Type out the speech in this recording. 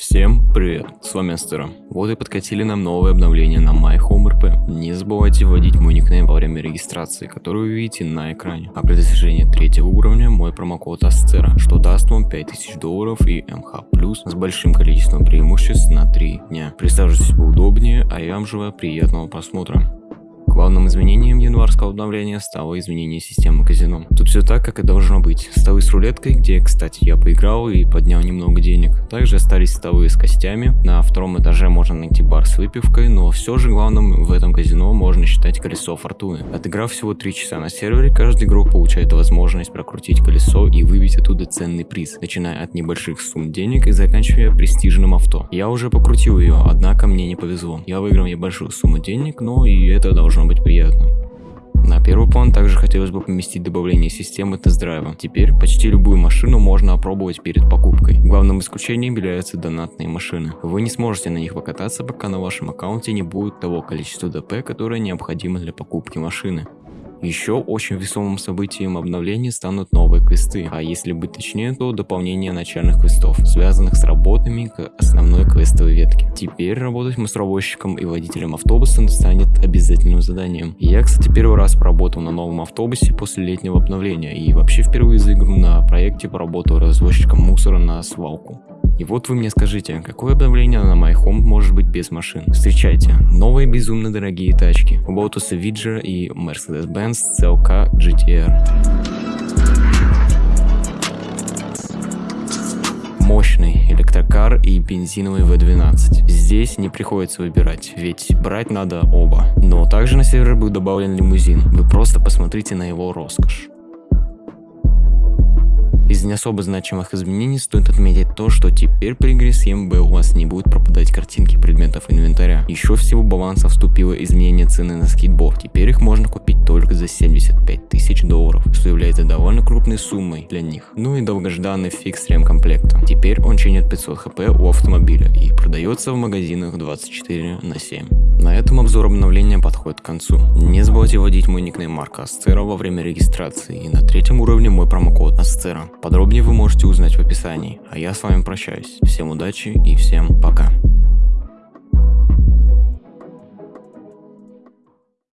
Всем привет, с вами Астера. Вот и подкатили нам новое обновление на MyHomeRP. Не забывайте вводить мой никнейм во время регистрации, который вы видите на экране. А при достижении третьего уровня мой промокод Астера, что даст вам 5000 долларов и МХ+, с большим количеством преимуществ на 3 дня. Присаживайтесь поудобнее, а я вам желаю приятного просмотра. Главным изменением январского обновления стало изменение системы казино. Тут все так, как и должно быть. Столы с рулеткой, где, кстати, я поиграл и поднял немного денег. Также остались столы с костями. На втором этаже можно найти бар с выпивкой, но все же главным в этом казино можно считать колесо фортуны. Отыграв всего 3 часа на сервере, каждый игрок получает возможность прокрутить колесо и выбить оттуда ценный приз, начиная от небольших сумм денег и заканчивая престижным авто. Я уже покрутил ее, однако мне не повезло. Я выиграл небольшую сумму денег, но и это должно должно быть приятно. На первый план также хотелось бы поместить добавление системы тест-драйва. Теперь почти любую машину можно опробовать перед покупкой. Главным исключением являются донатные машины. Вы не сможете на них покататься, пока на вашем аккаунте не будет того количества ДП, которое необходимо для покупки машины. Еще очень весомым событием обновления станут новые квесты, а если быть точнее, то дополнение начальных квестов, связанных с работами к основной квестовой ветке. Теперь работать мусоровозчиком и водителем автобуса станет обязательным заданием. Я, кстати, первый раз поработал на новом автобусе после летнего обновления и вообще впервые за игру на проекте поработал развозчиком мусора на свалку. И вот вы мне скажите, какое обновление на My Home может быть без машин? Встречайте, новые безумно дорогие тачки. Lotus Vidger и Mercedes-Benz CLK GTR. мощный электрокар и бензиновый V12. Здесь не приходится выбирать, ведь брать надо оба. Но также на сервер был добавлен лимузин. Вы просто посмотрите на его роскошь. Из не особо значимых изменений стоит отметить то, что теперь при игре с ЕМБ у вас не будут пропадать картинки предметов инвентаря. Еще всего баланса вступило изменение цены на скейтборд. Теперь их можно купить только за 75 тысяч долларов, что является довольно крупной суммой для них. Ну и долгожданный фикс ремкомплекта. Теперь он чинит 500 хп у автомобиля и продается в магазинах 24 на 7. На этом обзор обновления подходит к концу. Не забывайте вводить мой никнейм Марка Асцера во время регистрации и на третьем уровне мой промокод Асцера. Подробнее вы можете узнать в описании. А я с вами прощаюсь. Всем удачи и всем пока.